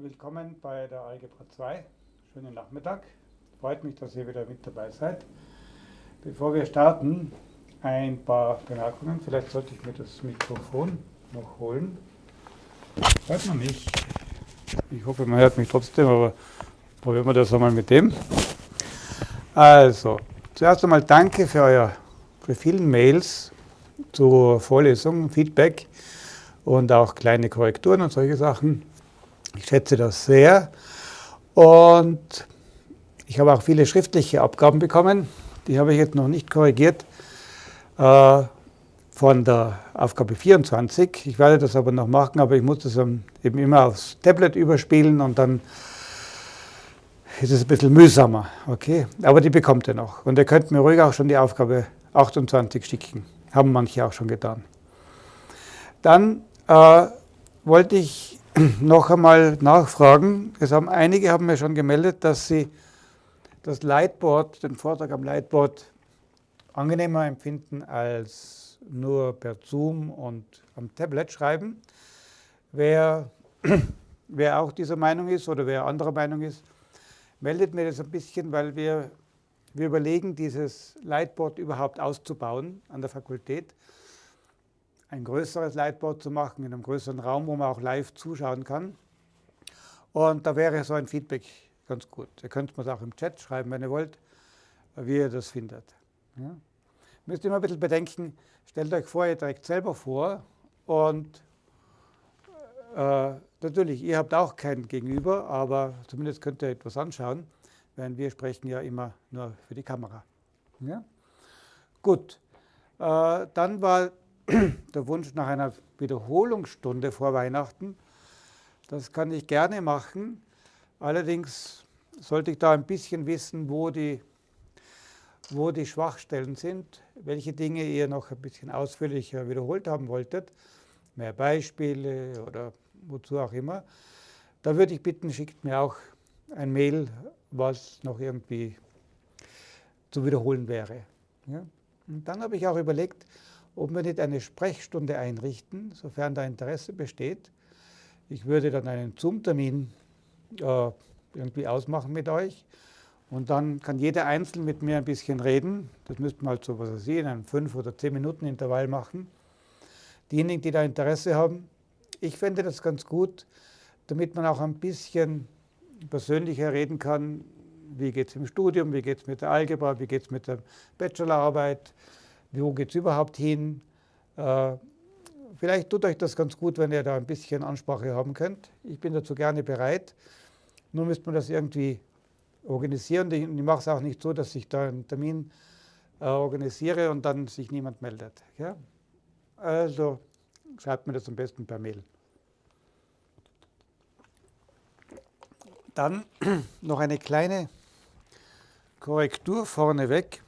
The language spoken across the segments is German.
Willkommen bei der Algebra 2. Schönen Nachmittag. Freut mich, dass ihr wieder mit dabei seid. Bevor wir starten, ein paar Bemerkungen. Vielleicht sollte ich mir das Mikrofon noch holen. Hört man mich? Ich hoffe, man hört mich trotzdem, aber probieren wir das einmal mit dem. Also, zuerst einmal danke für eure für vielen Mails zur Vorlesung, Feedback und auch kleine Korrekturen und solche Sachen. Ich schätze das sehr. Und ich habe auch viele schriftliche Abgaben bekommen. Die habe ich jetzt noch nicht korrigiert äh, von der Aufgabe 24. Ich werde das aber noch machen, aber ich muss das eben immer aufs Tablet überspielen und dann ist es ein bisschen mühsamer. Okay? Aber die bekommt ihr noch. Und ihr könnt mir ruhig auch schon die Aufgabe 28 schicken. Haben manche auch schon getan. Dann äh, wollte ich noch einmal nachfragen. Es haben, einige haben mir schon gemeldet, dass sie das Lightboard, den Vortrag am Lightboard angenehmer empfinden als nur per Zoom und am Tablet schreiben. Wer, wer auch dieser Meinung ist oder wer anderer Meinung ist, meldet mir das ein bisschen, weil wir, wir überlegen, dieses Lightboard überhaupt auszubauen an der Fakultät ein größeres Lightboard zu machen, in einem größeren Raum, wo man auch live zuschauen kann. Und da wäre so ein Feedback ganz gut. Ihr könnt mir auch im Chat schreiben, wenn ihr wollt, wie ihr das findet. Ja? Müsst immer ein bisschen bedenken, stellt euch vor, ihr trägt selber vor und äh, natürlich, ihr habt auch kein Gegenüber, aber zumindest könnt ihr etwas anschauen, während wir sprechen ja immer nur für die Kamera. Ja? Gut, äh, dann war der Wunsch nach einer Wiederholungsstunde vor Weihnachten. Das kann ich gerne machen. Allerdings sollte ich da ein bisschen wissen, wo die, wo die Schwachstellen sind, welche Dinge ihr noch ein bisschen ausführlicher wiederholt haben wolltet, mehr Beispiele oder wozu auch immer. Da würde ich bitten, schickt mir auch ein Mail, was noch irgendwie zu wiederholen wäre. Ja? Und dann habe ich auch überlegt, ob wir nicht eine Sprechstunde einrichten, sofern da Interesse besteht. Ich würde dann einen Zoom-Termin äh, irgendwie ausmachen mit euch und dann kann jeder einzeln mit mir ein bisschen reden. Das müsste man halt so, was weiß ich, in einem 5 oder 10 Minuten Intervall machen. Diejenigen, die da Interesse haben, ich fände das ganz gut, damit man auch ein bisschen persönlicher reden kann, wie geht es im Studium, wie geht es mit der Algebra, wie geht es mit der Bachelorarbeit, wo geht es überhaupt hin. Äh, vielleicht tut euch das ganz gut, wenn ihr da ein bisschen Ansprache haben könnt. Ich bin dazu gerne bereit. Nur müsste man das irgendwie organisieren. Ich, mache es auch nicht so, dass ich da einen Termin äh, organisiere und dann sich niemand meldet. Also schreibt mir das am besten per Mail. Dann noch eine kleine Korrektur vorneweg.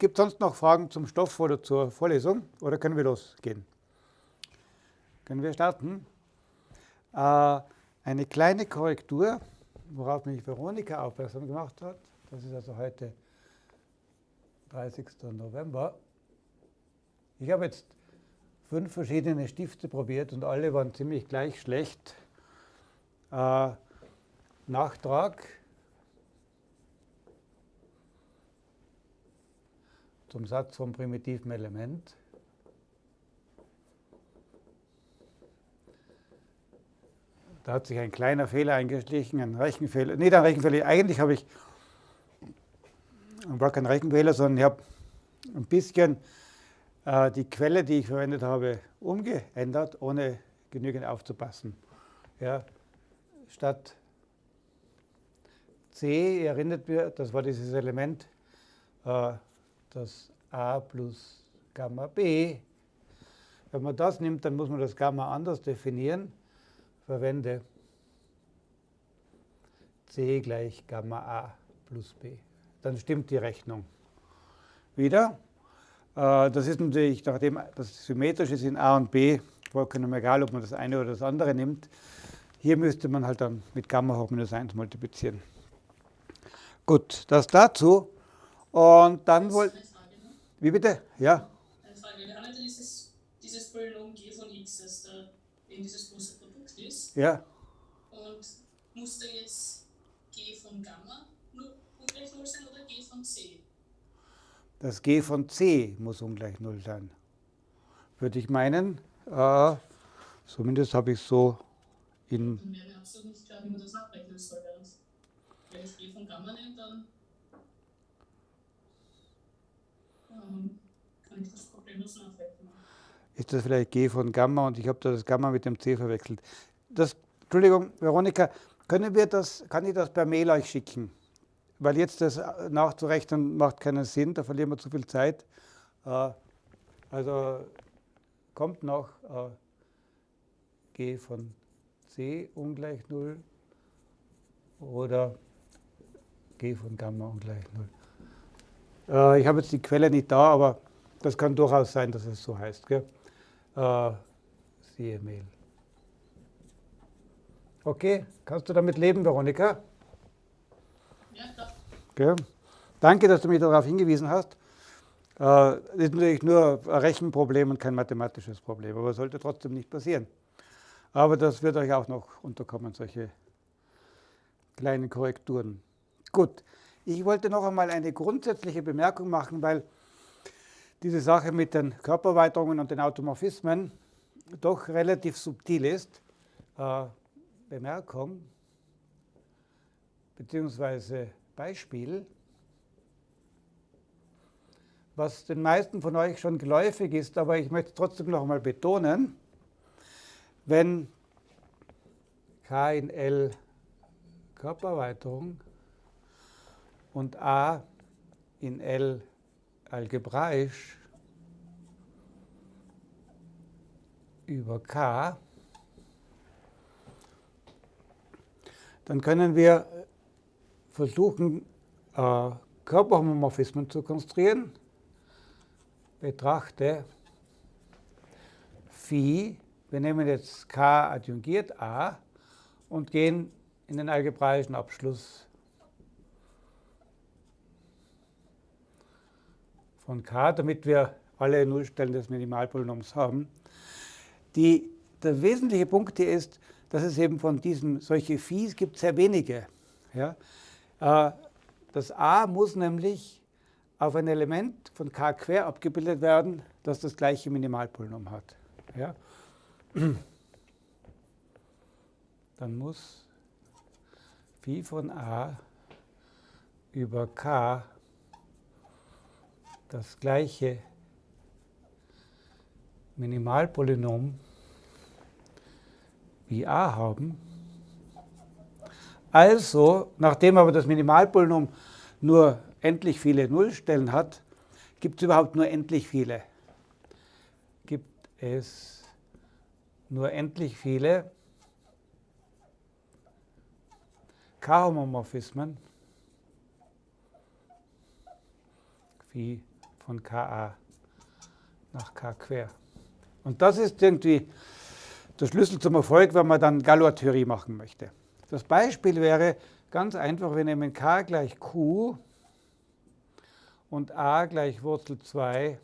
Gibt es sonst noch Fragen zum Stoff oder zur Vorlesung? Oder können wir losgehen? Können wir starten? Äh, eine kleine Korrektur, worauf mich Veronika aufmerksam gemacht hat. Das ist also heute 30. November. Ich habe jetzt fünf verschiedene Stifte probiert und alle waren ziemlich gleich schlecht. Äh, Nachtrag zum Satz vom primitiven Element. Da hat sich ein kleiner Fehler eingeschlichen, ein Rechenfehler. Nicht ein Rechenfehler, eigentlich habe ich war kein Rechenfehler, sondern ich habe ein bisschen äh, die Quelle, die ich verwendet habe, umgeändert, ohne genügend aufzupassen. Ja, statt C, erinnert mir, das war dieses Element, äh, das a plus Gamma b. Wenn man das nimmt, dann muss man das Gamma anders definieren. Verwende c gleich Gamma a plus b. Dann stimmt die Rechnung. Wieder. Äh, das ist natürlich, nachdem das symmetrisch ist in a und b, vollkommen egal, ob man das eine oder das andere nimmt. Hier müsste man halt dann mit Gamma hoch minus 1 multiplizieren. Gut, das dazu. Und dann wollte. Wie bitte? Ja. Eine Frage. Wir haben ja dieses, dieses Polynom g von x, das da in dieses große Produkt ist. Ja. Und muss da jetzt G von Gamma nur ungleich 0 sein oder G von C? Das G von C muss ungleich 0 sein. Würde ich meinen. Äh, zumindest habe ich so in. Dann wäre mir absolut nicht klar, wie man das nachrechnen soll. Wenn ich G von Gamma nehme, dann Ist das vielleicht G von Gamma und ich habe da das Gamma mit dem C verwechselt. Das, Entschuldigung, Veronika, können wir das, kann ich das per Mail euch schicken? Weil jetzt das nachzurechnen macht keinen Sinn, da verlieren wir zu viel Zeit. Äh, also kommt noch äh, G von C ungleich 0 oder G von Gamma ungleich 0. Äh, ich habe jetzt die Quelle nicht da, aber das kann durchaus sein, dass es so heißt. Gell? Äh, siehe Mail. Okay, kannst du damit leben, Veronika? Ja, klar. Okay. Danke, dass du mich darauf hingewiesen hast. Äh, das ist natürlich nur ein Rechenproblem und kein mathematisches Problem, aber sollte trotzdem nicht passieren. Aber das wird euch auch noch unterkommen, solche kleinen Korrekturen. Gut, ich wollte noch einmal eine grundsätzliche Bemerkung machen, weil diese Sache mit den Körpererweiterungen und den Automorphismen doch relativ subtil ist. Äh, Bemerkung bzw. Beispiel, was den meisten von euch schon geläufig ist, aber ich möchte trotzdem noch einmal betonen, wenn K in L Körpererweiterung und A in L algebraisch über K, dann können wir versuchen, äh, Körperhomomorphismen zu konstruieren. Betrachte Phi, wir nehmen jetzt K adjungiert A und gehen in den algebraischen Abschluss von K, damit wir alle Nullstellen des Minimalpolynoms haben. Die, der wesentliche Punkt hier ist, dass es eben von diesem, solche Phis gibt sehr wenige. Ja? Äh, das a muss nämlich auf ein Element von k quer abgebildet werden, das das gleiche Minimalpolynom hat. Ja? Dann muss phi von a über k das gleiche Minimalpolynom wie a haben. Also, nachdem aber das Minimalpolynom nur endlich viele Nullstellen hat, gibt es überhaupt nur endlich viele. Gibt es nur endlich viele K-Homomorphismen wie von Ka nach K quer. Und das ist irgendwie der Schlüssel zum Erfolg, wenn man dann Galois-Theorie machen möchte. Das Beispiel wäre ganz einfach, wir nehmen k gleich q und a gleich Wurzel 2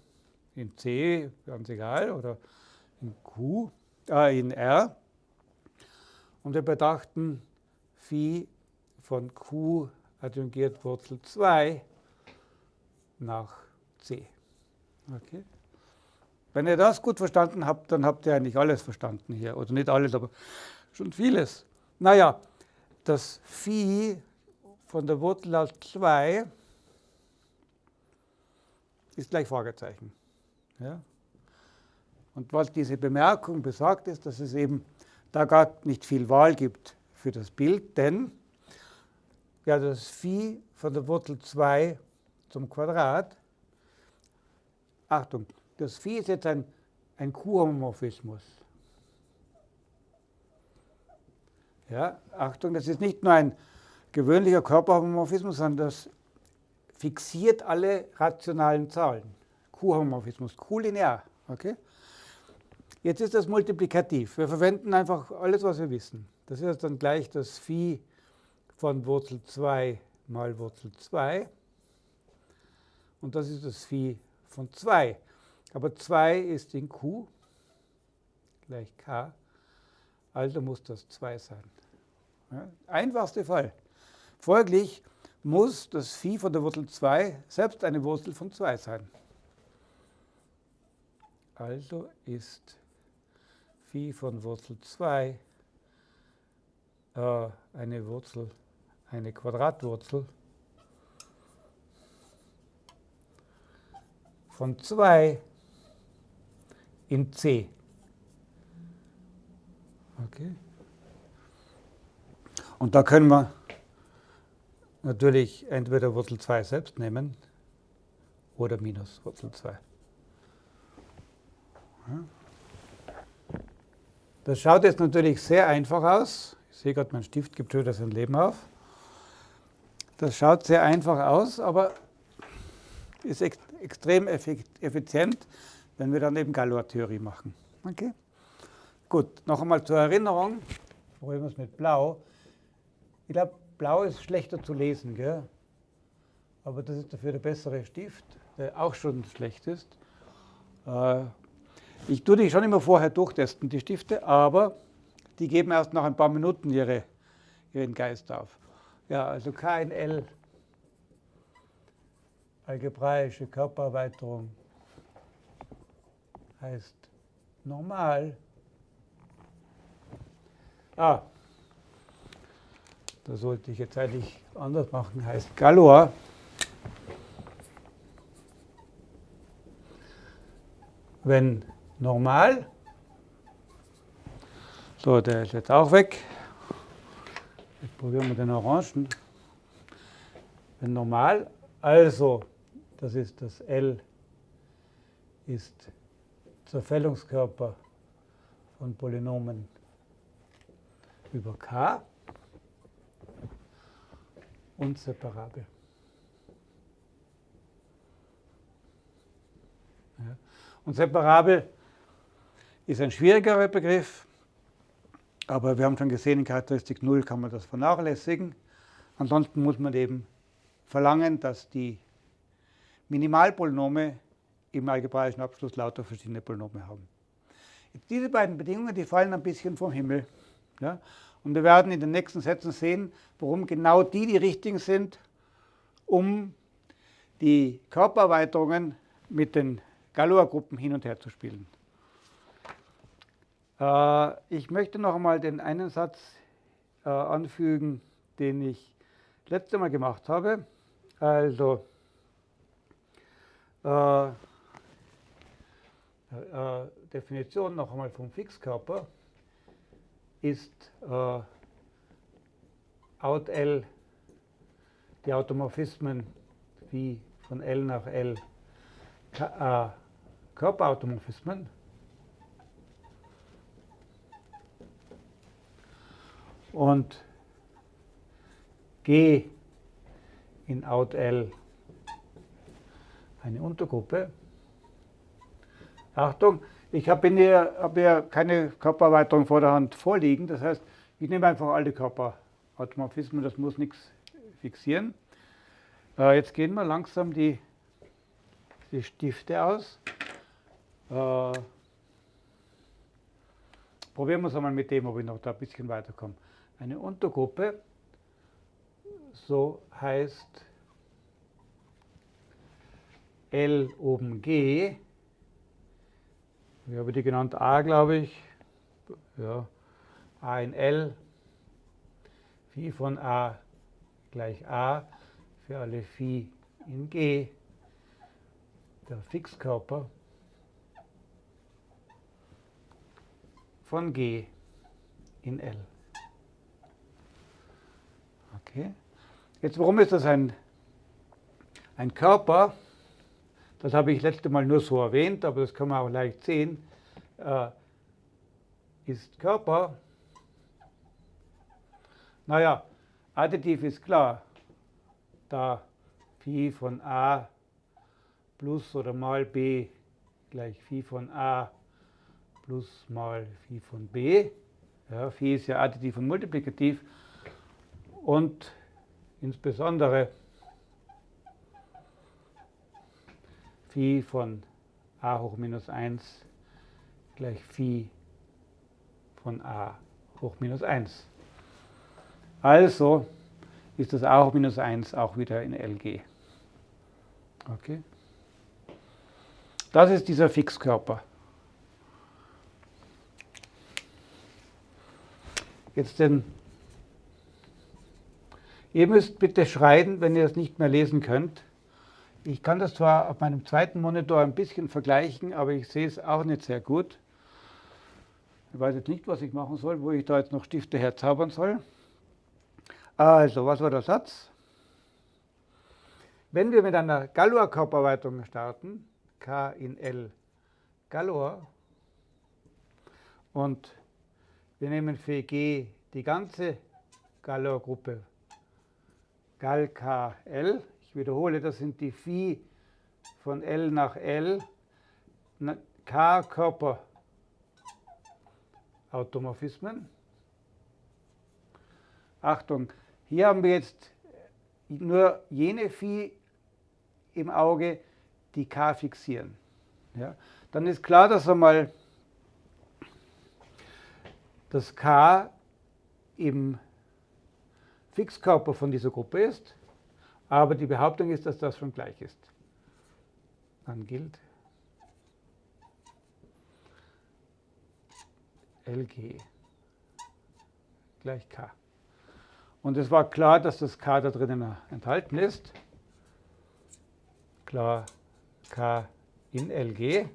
in c, ganz egal, oder in q, äh, in r. Und wir betrachten phi von q adjungiert Wurzel 2 nach c. Okay. Wenn ihr das gut verstanden habt, dann habt ihr eigentlich alles verstanden hier. Oder nicht alles, aber schon vieles. Naja, das Phi von der Wurzel aus 2 ist gleich Fragezeichen. Ja? Und was diese Bemerkung besagt, ist, dass es eben da gar nicht viel Wahl gibt für das Bild, denn ja, das Phi von der Wurzel 2 zum Quadrat, Achtung, das Phi ist jetzt ein, ein Q-Homomorphismus. Ja, Achtung, das ist nicht nur ein gewöhnlicher Körperhomomorphismus, sondern das fixiert alle rationalen Zahlen. Q-Homomorphismus, Q-linear. Okay? Jetzt ist das multiplikativ. Wir verwenden einfach alles, was wir wissen. Das ist dann gleich das Phi von Wurzel 2 mal Wurzel 2. Und das ist das Phi von 2. Aber 2 ist in Q gleich K, also muss das 2 sein. Ja, einfachste Fall. Folglich muss das Phi von der Wurzel 2 selbst eine Wurzel von 2 sein. Also ist Phi von Wurzel 2 äh, eine Wurzel, eine Quadratwurzel von 2 in C. Okay. Und da können wir natürlich entweder Wurzel 2 selbst nehmen oder minus Wurzel 2. Das schaut jetzt natürlich sehr einfach aus. Ich sehe gerade, mein Stift gibt schon sein Leben auf. Das schaut sehr einfach aus, aber ist extrem effizient, wenn wir dann eben Galois-Theorie machen. Okay? Gut, noch einmal zur Erinnerung. Probieren wir es mit Blau. Ich glaube, Blau ist schlechter zu lesen, gell? aber das ist dafür der bessere Stift, der auch schon schlecht ist. Äh, ich tue die schon immer vorher durchtesten, die Stifte, aber die geben erst nach ein paar Minuten ihre, ihren Geist auf. Ja, also KNL, algebraische Körpererweiterung, heißt normal. Ah, da sollte ich jetzt eigentlich anders machen, heißt Galois. Wenn normal. So, der ist jetzt auch weg. Jetzt probieren wir den Orangen. Wenn normal, also, das ist das L, ist Zerfällungskörper von Polynomen über K und separabel. Ja. Und separabel ist ein schwierigerer Begriff, aber wir haben schon gesehen, in Charakteristik 0 kann man das vernachlässigen. Ansonsten muss man eben verlangen, dass die Minimalpolynome im algebraischen Abschluss lauter verschiedene Polynome haben. Jetzt diese beiden Bedingungen, die fallen ein bisschen vom Himmel. Ja? Und wir werden in den nächsten Sätzen sehen, warum genau die die richtigen sind, um die Körpererweiterungen mit den Galois-Gruppen hin und her zu spielen. Äh, ich möchte noch einmal den einen Satz äh, anfügen, den ich letzte Mal gemacht habe. Also äh, Definition noch einmal vom Fixkörper ist äh, out L die Automorphismen wie von L nach L äh, Körperautomorphismen. Und G in Out L eine Untergruppe. Achtung, ich habe hier, hab hier keine Körpererweiterung vor der Hand vorliegen. Das heißt, ich nehme einfach alle Körperautomorphismen, das muss nichts fixieren. Äh, jetzt gehen wir langsam die, die Stifte aus. Äh, probieren wir es einmal mit dem, ob ich noch da ein bisschen weiterkomme eine Untergruppe, so heißt L oben G, wie habe ich die genannt? A, glaube ich. Ja, A in L, Phi von A gleich A für alle Phi in G, der Fixkörper von G in L. Okay. Jetzt, warum ist das ein, ein Körper? Das habe ich letzte Mal nur so erwähnt, aber das kann man auch leicht sehen. Äh, ist Körper, naja, additiv ist klar, da Phi von a plus oder mal b gleich Phi von a plus mal Phi von b. Ja, Phi ist ja additiv und multiplikativ und insbesondere Phi von a hoch minus 1 gleich Phi von a hoch minus 1. Also ist das auch minus 1 auch wieder in LG. Okay. Das ist dieser Fixkörper. Jetzt den. Ihr müsst bitte schreien, wenn ihr es nicht mehr lesen könnt. Ich kann das zwar auf meinem zweiten Monitor ein bisschen vergleichen, aber ich sehe es auch nicht sehr gut. Ich weiß jetzt nicht, was ich machen soll, wo ich da jetzt noch Stifte herzaubern soll. Also, was war der Satz? Wenn wir mit einer Galois-Körperweitung starten, K in L Galois, und wir nehmen für G die ganze Galois-Gruppe Gal KL, wiederhole, das sind die Phi von L nach L, K-Körper-Automorphismen. Achtung, hier haben wir jetzt nur jene Phi im Auge, die K fixieren. Ja, dann ist klar, dass einmal das K im Fixkörper von dieser Gruppe ist. Aber die Behauptung ist, dass das schon gleich ist. Dann gilt LG gleich K. Und es war klar, dass das K da drinnen enthalten ist. Klar K in LG.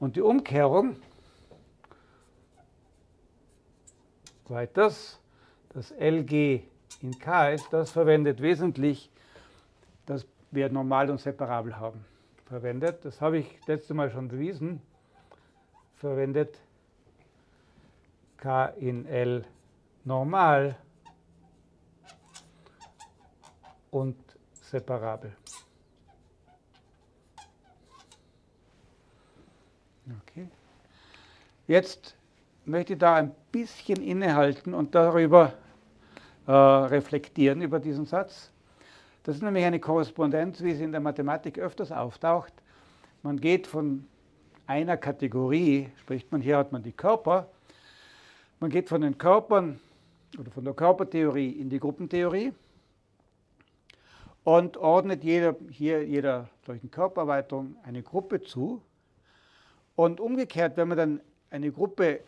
Und die Umkehrung weiters, das LG in KS, das verwendet wesentlich, dass wir normal und separabel haben, verwendet. Das habe ich letzte Mal schon bewiesen. Verwendet K in L normal und separabel. Okay. Jetzt möchte ich da ein bisschen innehalten und darüber äh, reflektieren über diesen Satz. Das ist nämlich eine Korrespondenz, wie sie in der Mathematik öfters auftaucht. Man geht von einer Kategorie, spricht man, hier hat man die Körper, man geht von den Körpern oder von der Körpertheorie in die Gruppentheorie und ordnet jeder, hier jeder solchen Körpererweiterung eine Gruppe zu. Und umgekehrt, wenn man dann eine Gruppe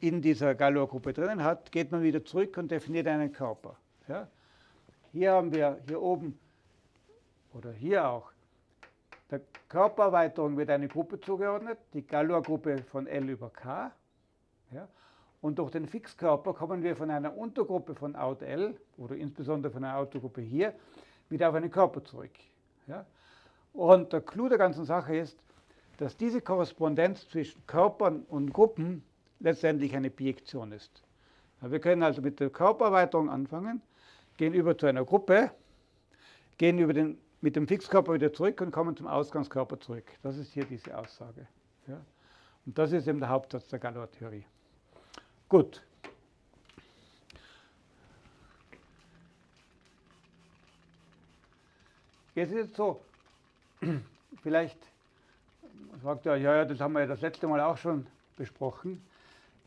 in dieser Galois-Gruppe drinnen hat, geht man wieder zurück und definiert einen Körper. Ja? Hier haben wir hier oben oder hier auch der Körpererweiterung wird eine Gruppe zugeordnet, die Galois-Gruppe von L über K. Ja? Und durch den Fixkörper kommen wir von einer Untergruppe von Out L oder insbesondere von einer Untergruppe hier wieder auf einen Körper zurück. Ja? Und der Clou der ganzen Sache ist, dass diese Korrespondenz zwischen Körpern und Gruppen letztendlich eine Bijektion ist. Wir können also mit der Körpererweiterung anfangen, gehen über zu einer Gruppe, gehen über den, mit dem Fixkörper wieder zurück und kommen zum Ausgangskörper zurück. Das ist hier diese Aussage. Ja. Und das ist eben der Hauptsatz der Galois-Theorie. Gut. Jetzt ist es so, vielleicht sagt er, ja, ja, das haben wir ja das letzte Mal auch schon besprochen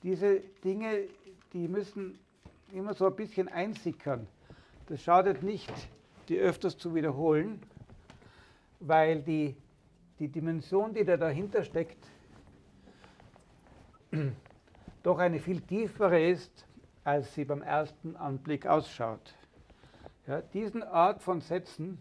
diese Dinge, die müssen immer so ein bisschen einsickern. Das schadet nicht, die öfters zu wiederholen, weil die, die Dimension, die da dahinter steckt, doch eine viel tiefere ist, als sie beim ersten Anblick ausschaut. Ja, diesen Art von Sätzen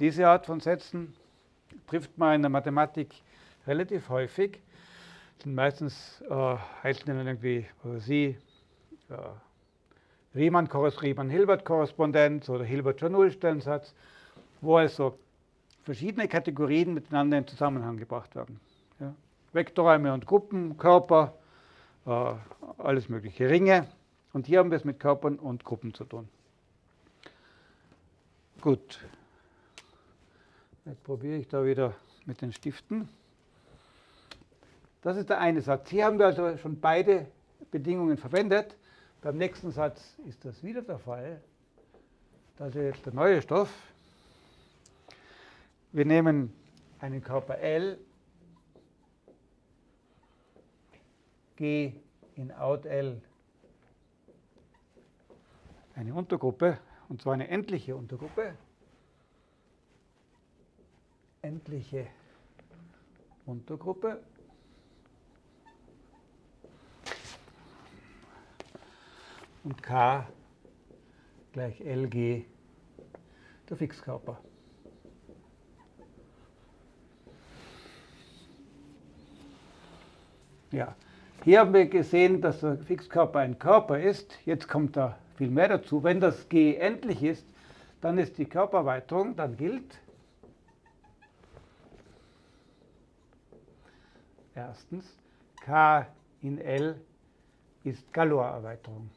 Diese Art von Sätzen trifft man in der Mathematik relativ häufig. Sind meistens äh, heißen dann irgendwie sie äh, Riemann-Hilbert-Korrespondenz oder Hilbertscher Nullstellensatz, wo also verschiedene Kategorien miteinander in Zusammenhang gebracht werden. Ja. Vektorräume und Gruppen, Körper, äh, alles mögliche, Ringe. Und hier haben wir es mit Körpern und Gruppen zu tun. Gut. Jetzt probiere ich da wieder mit den Stiften. Das ist der eine Satz. Hier haben wir also schon beide Bedingungen verwendet. Beim nächsten Satz ist das wieder der Fall. Das ist jetzt der neue Stoff. Wir nehmen einen Körper L, G in Out L eine Untergruppe, und zwar eine endliche Untergruppe. Endliche Untergruppe. Und K gleich LG der Fixkörper. Ja, hier haben wir gesehen, dass der Fixkörper ein Körper ist. Jetzt kommt da viel mehr dazu. Wenn das G endlich ist, dann ist die Körpererweiterung, dann gilt erstens K in L ist Galois-Erweiterung.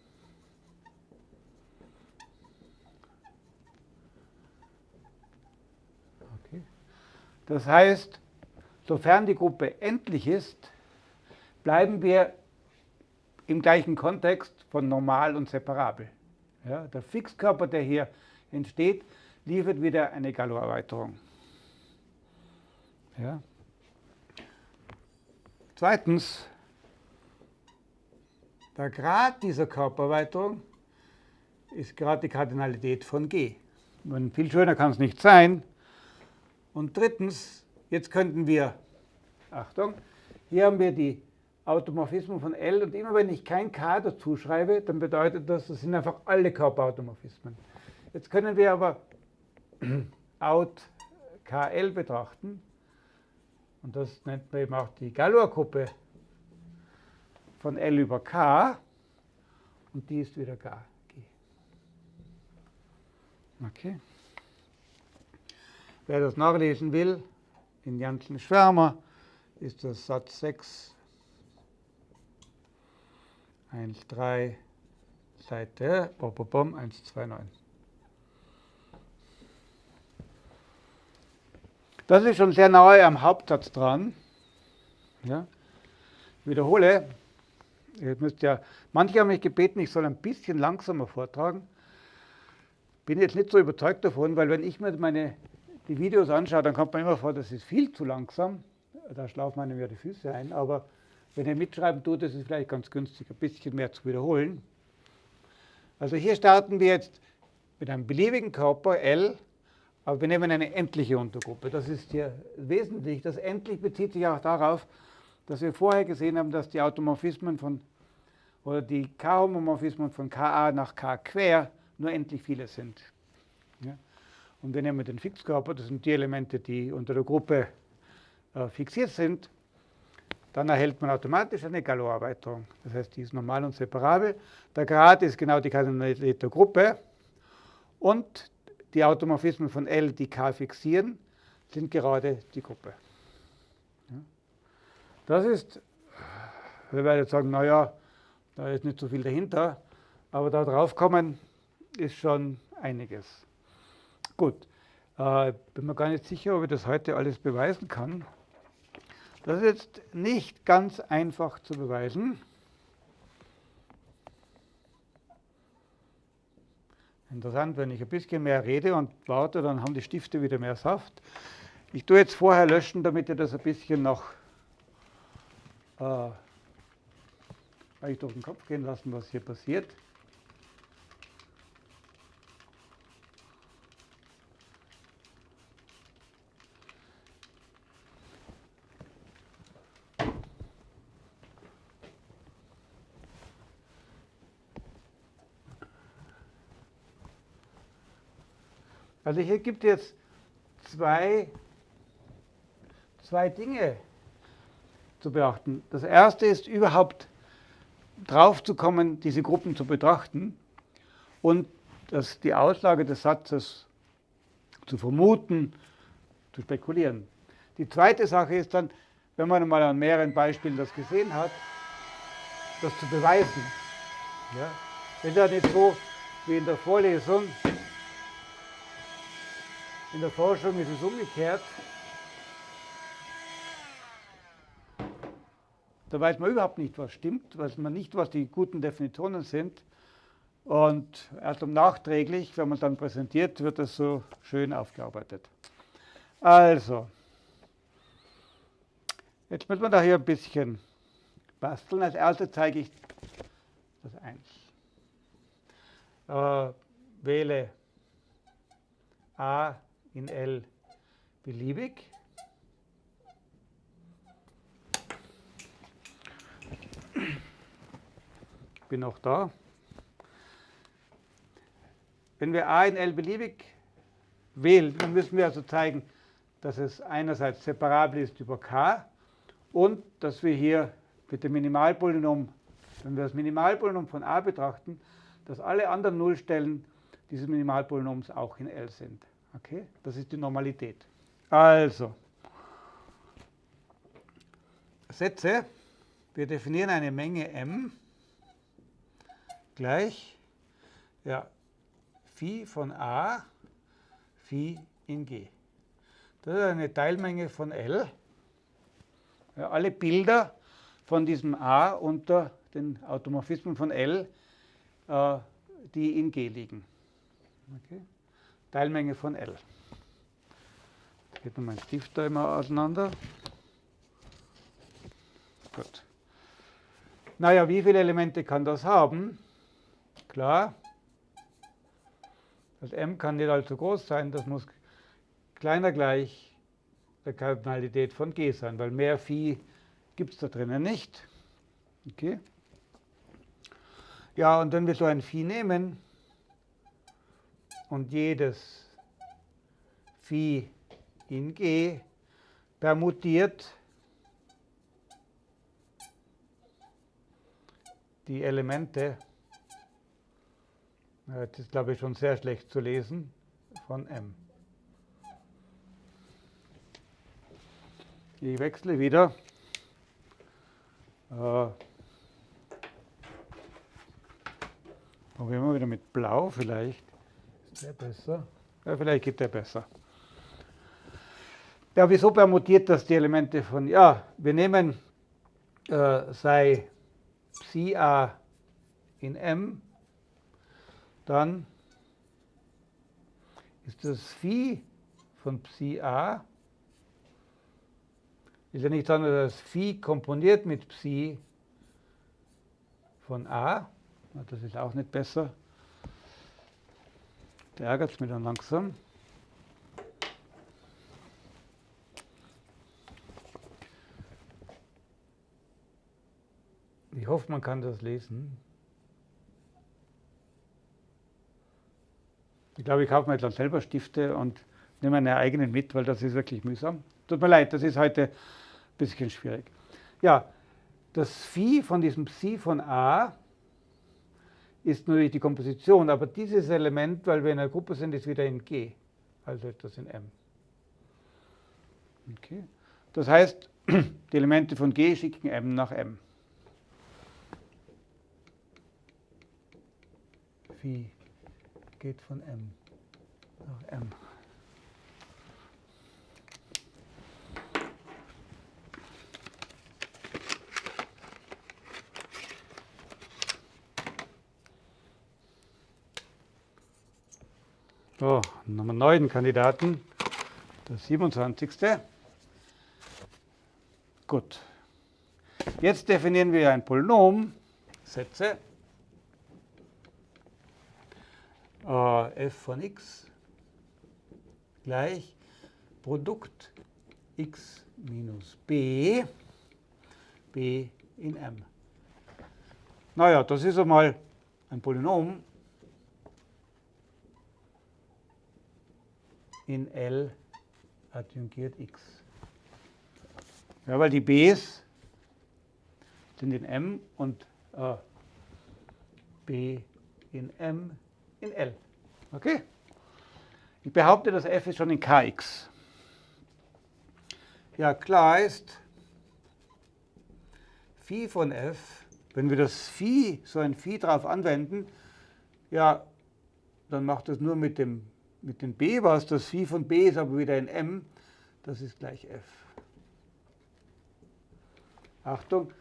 Das heißt, sofern die Gruppe endlich ist, bleiben wir im gleichen Kontext von normal und separabel. Ja, der Fixkörper, der hier entsteht, liefert wieder eine Galois-Erweiterung. Ja. Zweitens, der Grad dieser Körpererweiterung ist gerade die Kardinalität von G. Und viel schöner kann es nicht sein, und drittens, jetzt könnten wir, Achtung, hier haben wir die Automorphismen von L und immer wenn ich kein K dazu schreibe, dann bedeutet das, das sind einfach alle Körperautomorphismen. Jetzt können wir aber out KL betrachten und das nennt man eben auch die Galoisgruppe von L über K. Und die ist wieder G. Okay. Wer das nachlesen will, in Janssen Schwärmer ist das Satz 6, 1, 3, Seite 1, 2, 9. Das ist schon sehr nahe am Hauptsatz dran. Ja. Ich wiederhole, ihr müsst ja, manche haben mich gebeten, ich soll ein bisschen langsamer vortragen. Bin jetzt nicht so überzeugt davon, weil wenn ich mir meine die Videos anschaut, dann kommt man immer vor, das ist viel zu langsam. Da schlafen einem ja die Füße ein. Aber wenn ihr mitschreiben tut, ist es vielleicht ganz günstig, ein bisschen mehr zu wiederholen. Also hier starten wir jetzt mit einem beliebigen Körper L, aber wir nehmen eine endliche Untergruppe. Das ist hier wesentlich. Das endlich bezieht sich auch darauf, dass wir vorher gesehen haben, dass die Automorphismen von oder die K-Homomorphismen von Ka nach K quer nur endlich viele sind. Ja? Und wir nehmen den Fixkörper, das sind die Elemente, die unter der Gruppe äh, fixiert sind, dann erhält man automatisch eine Galois-Erweiterung. Das heißt, die ist normal und separabel. Der Grad ist genau die Kardinalität der Gruppe. Und die Automorphismen von L, die K fixieren, sind gerade die Gruppe. Das ist, wir werden jetzt sagen, naja, da ist nicht so viel dahinter, aber da drauf kommen ist schon einiges. Gut, äh, bin mir gar nicht sicher, ob ich das heute alles beweisen kann. Das ist jetzt nicht ganz einfach zu beweisen. Interessant, wenn ich ein bisschen mehr rede und warte, dann haben die Stifte wieder mehr Saft. Ich tue jetzt vorher löschen, damit ihr das ein bisschen noch äh, euch durch den Kopf gehen lassen, was hier passiert. Also hier gibt es zwei, zwei Dinge zu beachten. Das erste ist überhaupt drauf zu kommen, diese Gruppen zu betrachten und das, die Auslage des Satzes zu vermuten, zu spekulieren. Die zweite Sache ist dann, wenn man mal an mehreren Beispielen das gesehen hat, das zu beweisen. Ja? Wenn ja nicht so wie in der Vorlesung in der Forschung ist es umgekehrt. da weiß man überhaupt nicht, was stimmt, weiß man nicht, was die guten Definitionen sind. Und erst um nachträglich, wenn man dann präsentiert, wird das so schön aufgearbeitet. Also, jetzt müssen wir da hier ein bisschen basteln. Als erstes zeige ich das 1. Äh, wähle A in L beliebig. Bin noch da. Wenn wir a in L beliebig wählen, dann müssen wir also zeigen, dass es einerseits separabel ist über k und dass wir hier mit dem Minimalpolynom, wenn wir das Minimalpolynom von a betrachten, dass alle anderen Nullstellen dieses Minimalpolynoms auch in L sind. Okay? Das ist die Normalität. Also, Sätze, wir definieren eine Menge m gleich ja, Phi von A, Phi in G. Das ist eine Teilmenge von L. Ja, alle Bilder von diesem A unter den Automorphismen von L, äh, die in G liegen. Okay. Teilmenge von L. Da geht nun mein Stift da immer auseinander. Gut. Naja, wie viele Elemente kann das haben? Klar, das m kann nicht allzu groß sein, das muss kleiner gleich der Kardinalität von g sein, weil mehr Phi gibt es da drinnen nicht. Okay. Ja, und wenn wir so ein Phi nehmen und jedes Phi in G permutiert die Elemente das ist, glaube ich, schon sehr schlecht zu lesen von m. Ich wechsle wieder. Äh, probieren wir wieder mit Blau vielleicht. Der besser? Ja, vielleicht geht der besser. Ja, wieso permutiert das die Elemente von, ja, wir nehmen äh, sei Psi a in M dann ist das Phi von Psi a, ist ja nicht anders als Phi komponiert mit Psi von a. Das ist auch nicht besser. Da ärgert es mich dann langsam. Ich hoffe, man kann das lesen. Ich glaube, ich kaufe mir jetzt dann selber Stifte und nehme meine eigenen mit, weil das ist wirklich mühsam. Tut mir leid, das ist heute ein bisschen schwierig. Ja, das Phi von diesem Psi von A ist natürlich die Komposition, aber dieses Element, weil wir in einer Gruppe sind, ist wieder in G, also etwas in M. Okay. Das heißt, die Elemente von G schicken M nach M. Phi geht von M nach M. So, einen neuen Kandidaten, der 27. Gut. Jetzt definieren wir ein Polynom, Sätze, f von x gleich Produkt x minus b, b in m. Naja, das ist einmal ein Polynom in L adjungiert x. Ja, weil die b's sind in m und äh, b in m in L. Okay? Ich behaupte, das f ist schon in Kx. Ja, klar ist, Phi von f, wenn wir das Phi, so ein Phi drauf anwenden, ja, dann macht das nur mit dem, mit dem b was. Das Phi von b ist aber wieder in m. Das ist gleich f. Achtung,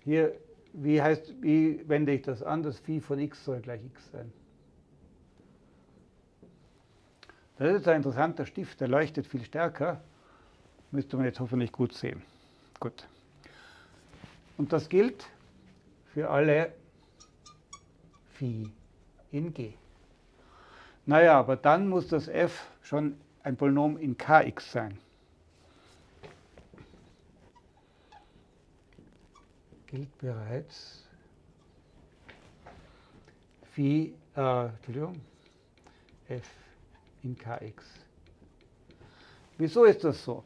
hier, wie heißt, wie wende ich das an? Das Phi von x soll gleich x sein. Das ist ein interessanter Stift, der leuchtet viel stärker. Müsste man jetzt hoffentlich gut sehen. Gut. Und das gilt für alle Phi in G. Naja, aber dann muss das f schon ein Polynom in Kx sein. Gilt bereits Phi, äh, Entschuldigung, f in Kx. Wieso ist das so?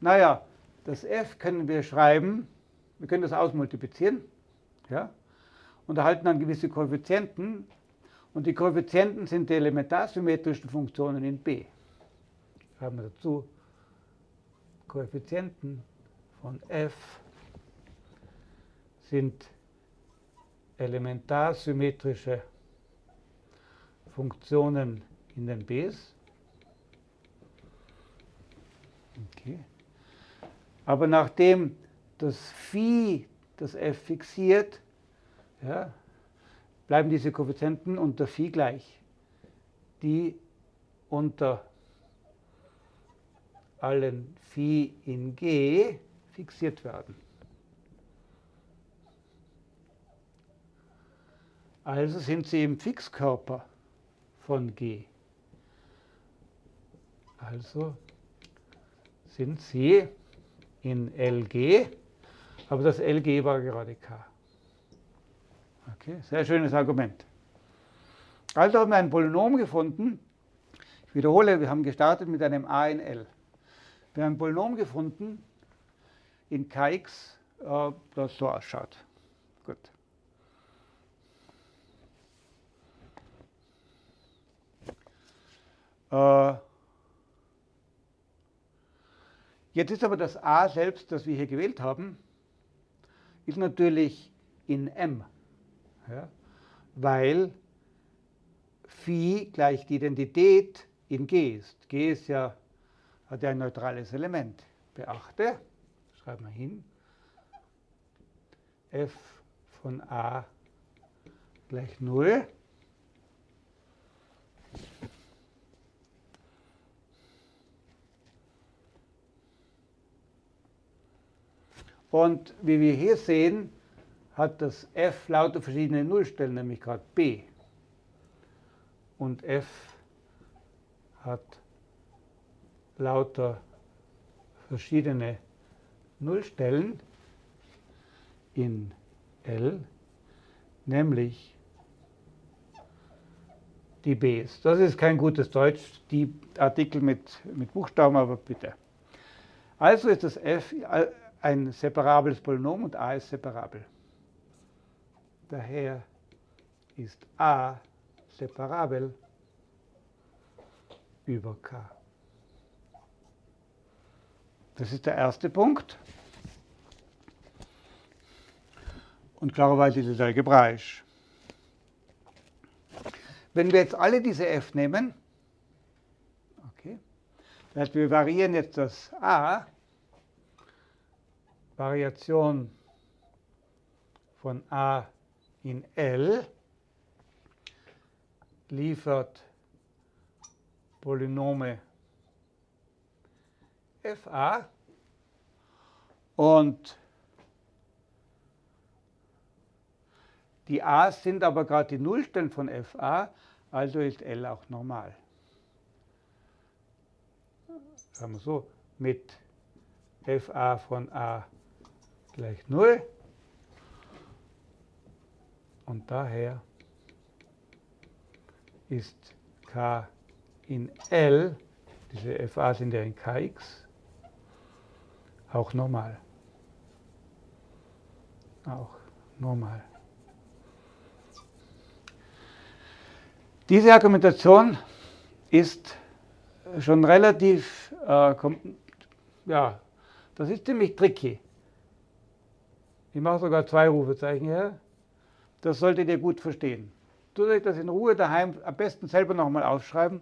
Naja, das f können wir schreiben, wir können das ausmultiplizieren ja, und erhalten dann gewisse Koeffizienten. Und die Koeffizienten sind die elementarsymmetrischen Funktionen in B. Schreiben wir dazu Koeffizienten von f sind elementarsymmetrische Funktionen in den Bs. Okay. Aber nachdem das Phi das f fixiert, ja, bleiben diese Koeffizienten unter Phi gleich, die unter allen Phi in G fixiert werden. Also sind sie im Fixkörper von G. Also sind sie in LG, aber das LG war gerade K. Okay, sehr schönes Argument. Also haben wir ein Polynom gefunden. Ich wiederhole, wir haben gestartet mit einem a in L. Wir haben ein Polynom gefunden in Kx, äh, das so ausschaut. Gut. Äh, Jetzt ist aber das a selbst, das wir hier gewählt haben, ist natürlich in m, ja, weil Phi gleich die Identität in G ist. G ist ja, hat ja ein neutrales Element. Beachte, schreiben wir hin, f von a gleich 0 Und wie wir hier sehen, hat das f lauter verschiedene Nullstellen, nämlich gerade b. Und f hat lauter verschiedene Nullstellen in L, nämlich die Bs. Das ist kein gutes Deutsch, die Artikel mit, mit Buchstaben, aber bitte. Also ist das f ein separables Polynom und a ist separabel. Daher ist a separabel über k. Das ist der erste Punkt. Und klarerweise ist es algebraisch. Wenn wir jetzt alle diese f nehmen, okay, das heißt, wir variieren jetzt das a Variation von a in L liefert Polynome fa und die a's sind aber gerade die Nullstellen von fa, also ist L auch normal. Sagen wir so, mit fa von a gleich 0. Und daher ist k in L, diese FA sind ja in Kx, auch normal. Auch normal. Diese Argumentation ist schon relativ, äh, ja, das ist ziemlich tricky. Ich mache sogar zwei Rufezeichen her. Das solltet ihr gut verstehen. Tut euch das in Ruhe daheim am besten selber nochmal aufschreiben.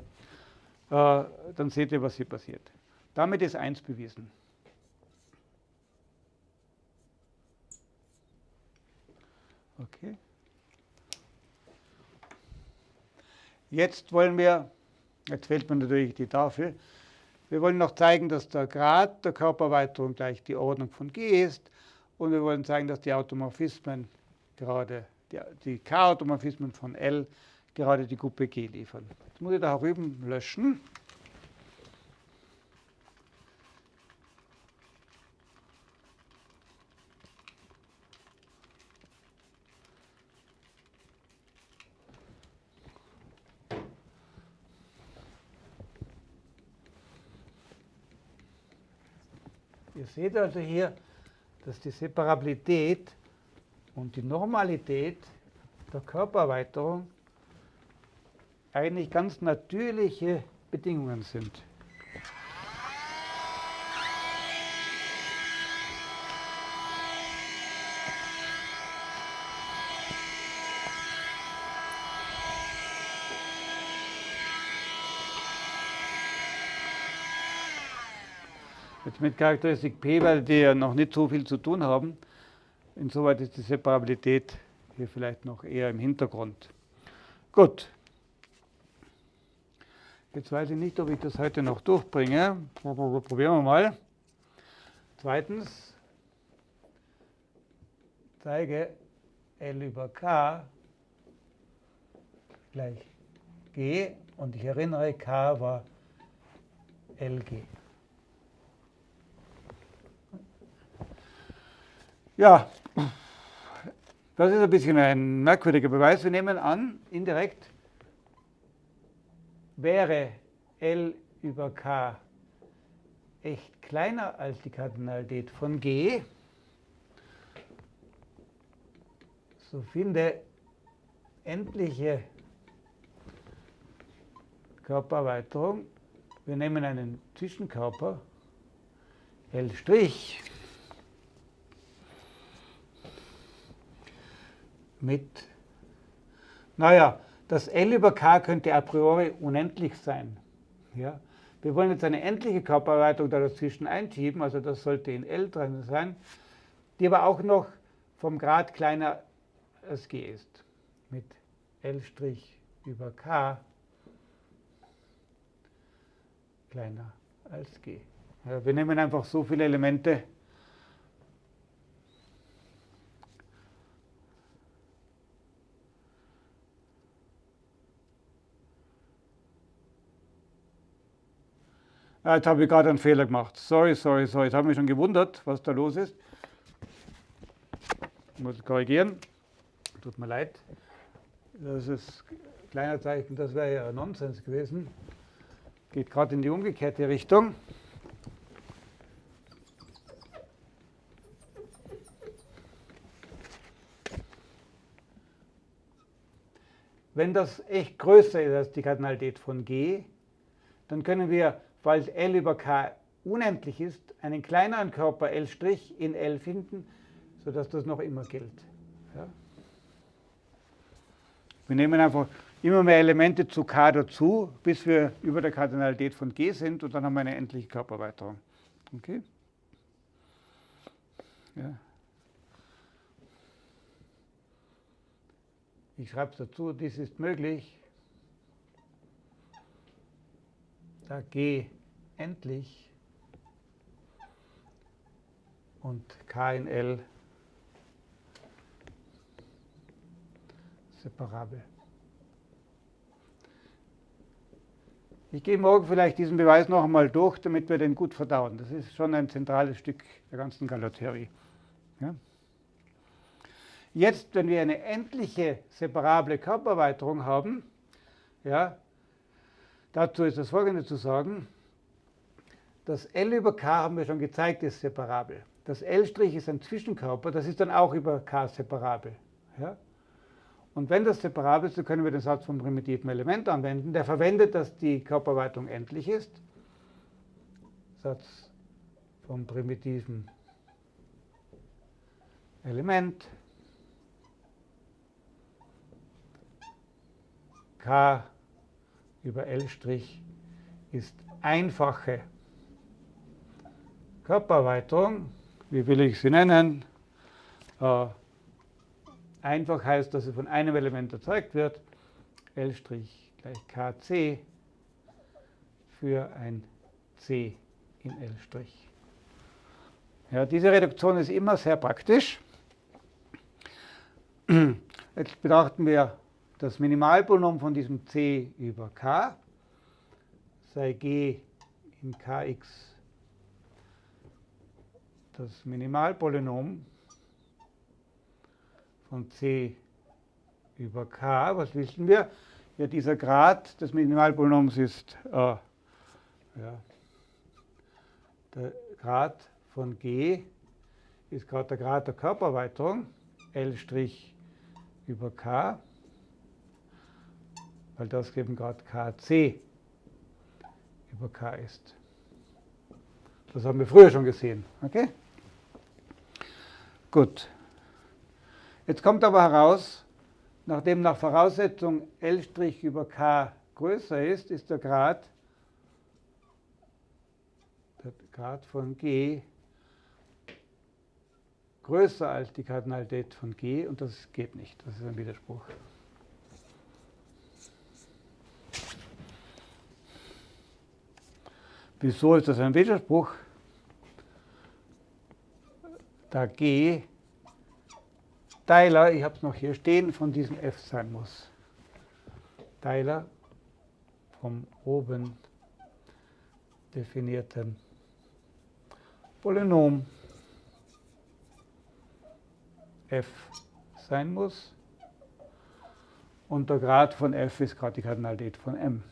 Äh, dann seht ihr, was hier passiert. Damit ist eins bewiesen. Okay. Jetzt wollen wir, jetzt fehlt mir natürlich die Tafel, wir wollen noch zeigen, dass der Grad der Körpererweiterung gleich die Ordnung von G ist und wir wollen zeigen, dass die Automorphismen gerade, die, die K-Automorphismen von L gerade die Gruppe G liefern. Jetzt muss ich da drüben löschen. Ihr seht also hier, dass die Separabilität und die Normalität der Körpererweiterung eigentlich ganz natürliche Bedingungen sind. Jetzt mit Charakteristik P, weil die ja noch nicht so viel zu tun haben. Insoweit ist die Separabilität hier vielleicht noch eher im Hintergrund. Gut. Jetzt weiß ich nicht, ob ich das heute noch durchbringe. Probieren wir mal. Zweitens, zeige L über K gleich G und ich erinnere, K war LG. Ja, das ist ein bisschen ein merkwürdiger Beweis. Wir nehmen an, indirekt wäre L über K echt kleiner als die Kardinalität von G, so finde endliche Körpererweiterung. Wir nehmen einen Zwischenkörper, L', mit, naja, das L über K könnte a priori unendlich sein. Ja? Wir wollen jetzt eine endliche Körpererweiterung da dazwischen einschieben, also das sollte in L drin sein, die aber auch noch vom Grad kleiner als G ist. Mit L' über K kleiner als G. Ja, wir nehmen einfach so viele Elemente, jetzt habe ich gerade einen Fehler gemacht. Sorry, sorry, sorry. Jetzt habe ich mich schon gewundert, was da los ist. Ich muss korrigieren. Tut mir leid. Das ist ein kleiner Zeichen, das wäre ja Nonsens gewesen. Geht gerade in die umgekehrte Richtung. Wenn das echt größer ist als die Kardinalität von G, dann können wir weil L über K unendlich ist, einen kleineren Körper L' in L finden, sodass das noch immer gilt. Ja. Wir nehmen einfach immer mehr Elemente zu K dazu, bis wir über der Kardinalität von G sind und dann haben wir eine endliche Körpererweiterung. Okay? Ja. Ich schreibe es dazu, dies ist möglich, da G endlich und K in L separabel. Ich gehe morgen vielleicht diesen Beweis noch einmal durch, damit wir den gut verdauen. Das ist schon ein zentrales Stück der ganzen Galotheorie. Ja? Jetzt, wenn wir eine endliche separable Körpererweiterung haben, ja, dazu ist das folgende zu sagen. Das L über K haben wir schon gezeigt, ist separabel. Das L' ist ein Zwischenkörper, das ist dann auch über K separabel. Ja? Und wenn das separabel ist, dann können wir den Satz vom primitiven Element anwenden. Der verwendet, dass die Körperweitung endlich ist. Satz vom primitiven Element. K über L' ist einfache Körpererweiterung, wie will ich sie nennen? Äh, einfach heißt, dass es von einem Element erzeugt wird, L' gleich Kc für ein C in L'. Ja, diese Reduktion ist immer sehr praktisch. Jetzt betrachten wir das Minimalpolynom von diesem c über k, sei g in kx das Minimalpolynom von c über k. Was wissen wir? Ja, dieser Grad des Minimalpolynoms ist äh, ja, der Grad von g ist gerade der Grad der Körpererweiterung, L' über k, weil das eben gerade kc über k ist. Das haben wir früher schon gesehen. Okay? Gut. Jetzt kommt aber heraus, nachdem nach Voraussetzung L' über k größer ist, ist der Grad, der Grad von g größer als die Kardinalität von g und das geht nicht. Das ist ein Widerspruch. Wieso ist das ein Widerspruch? Da g Teiler, ich habe es noch hier stehen, von diesem f sein muss. Teiler vom oben definierten Polynom f sein muss. Und der Grad von f ist gerade die Kardinalität von m.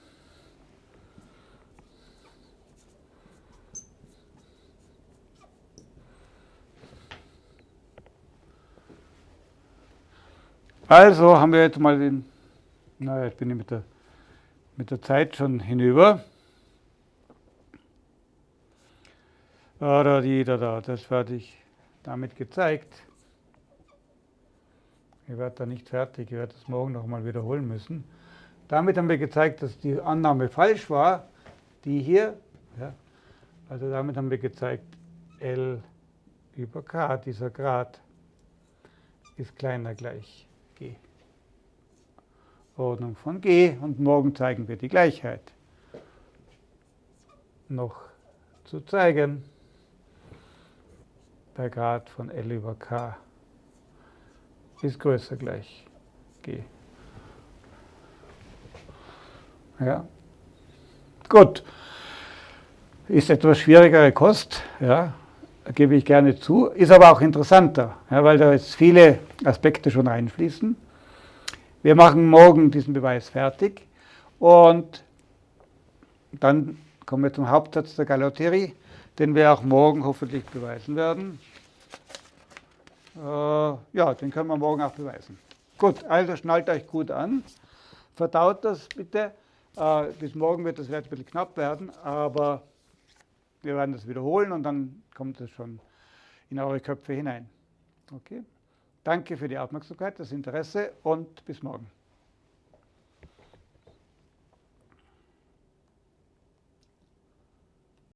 Also haben wir jetzt mal den, naja, jetzt bin ich mit der, mit der Zeit schon hinüber. Da, das werde ich damit gezeigt. Ich werde da nicht fertig, ich werde das morgen nochmal wiederholen müssen. Damit haben wir gezeigt, dass die Annahme falsch war, die hier. Ja, also damit haben wir gezeigt, L über K, dieser Grad, ist kleiner gleich G. Ordnung von G und morgen zeigen wir die Gleichheit. Noch zu zeigen, der Grad von L über K ist größer gleich G. Ja. Gut. Ist etwas schwierigere Kost, ja, gebe ich gerne zu, ist aber auch interessanter, ja, weil da jetzt viele Aspekte schon einfließen. Wir machen morgen diesen Beweis fertig und dann kommen wir zum Hauptsatz der Galotherie, den wir auch morgen hoffentlich beweisen werden. Äh, ja, den können wir morgen auch beweisen. Gut, also schnallt euch gut an. Verdaut das bitte. Äh, bis morgen wird das vielleicht ein bisschen knapp werden, aber wir werden das wiederholen und dann kommt es schon in eure Köpfe hinein. Okay? Danke für die Aufmerksamkeit, das Interesse und bis morgen.